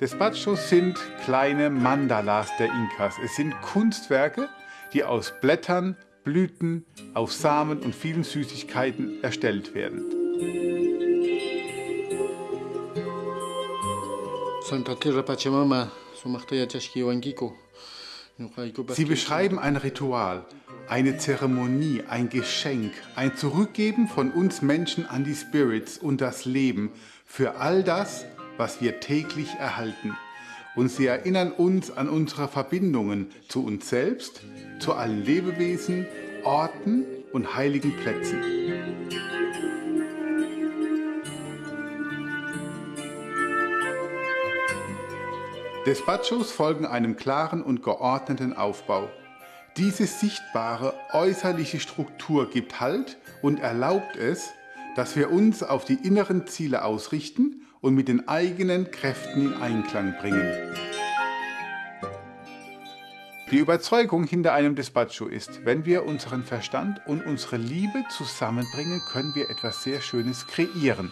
Despachos sind kleine Mandalas der Inkas. Es sind Kunstwerke, die aus Blättern, Blüten, aus Samen und vielen Süßigkeiten erstellt werden. Sie beschreiben ein Ritual, eine Zeremonie, ein Geschenk, ein Zurückgeben von uns Menschen an die Spirits und das Leben für all das, was wir täglich erhalten. Und sie erinnern uns an unsere Verbindungen zu uns selbst, zu allen Lebewesen, Orten und heiligen Plätzen. Despachos folgen einem klaren und geordneten Aufbau. Diese sichtbare äußerliche Struktur gibt Halt und erlaubt es, dass wir uns auf die inneren Ziele ausrichten und mit den eigenen Kräften in Einklang bringen. Die Überzeugung hinter einem Despacho ist, wenn wir unseren Verstand und unsere Liebe zusammenbringen, können wir etwas sehr Schönes kreieren.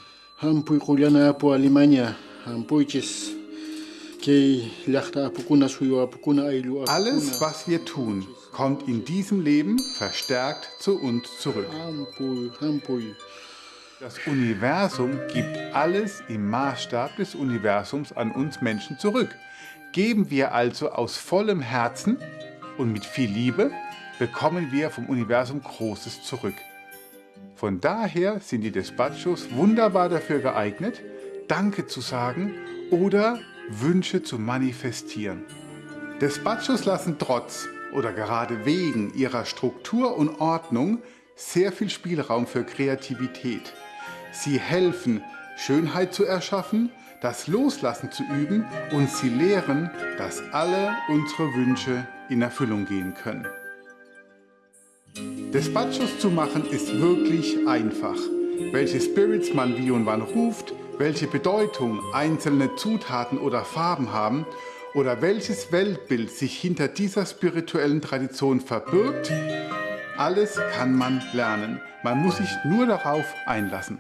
Alles, was wir tun, kommt in diesem Leben verstärkt zu uns zurück. Das Universum gibt alles im Maßstab des Universums an uns Menschen zurück. Geben wir also aus vollem Herzen und mit viel Liebe, bekommen wir vom Universum Großes zurück. Von daher sind die Despachos wunderbar dafür geeignet, Danke zu sagen oder Wünsche zu manifestieren. Despachos lassen trotz oder gerade wegen ihrer Struktur und Ordnung sehr viel Spielraum für Kreativität. Sie helfen, Schönheit zu erschaffen, das Loslassen zu üben und sie lehren, dass alle unsere Wünsche in Erfüllung gehen können. Despachos zu machen ist wirklich einfach. Welche Spirits man wie und wann ruft, welche Bedeutung einzelne Zutaten oder Farben haben oder welches Weltbild sich hinter dieser spirituellen Tradition verbirgt, alles kann man lernen. Man muss sich nur darauf einlassen.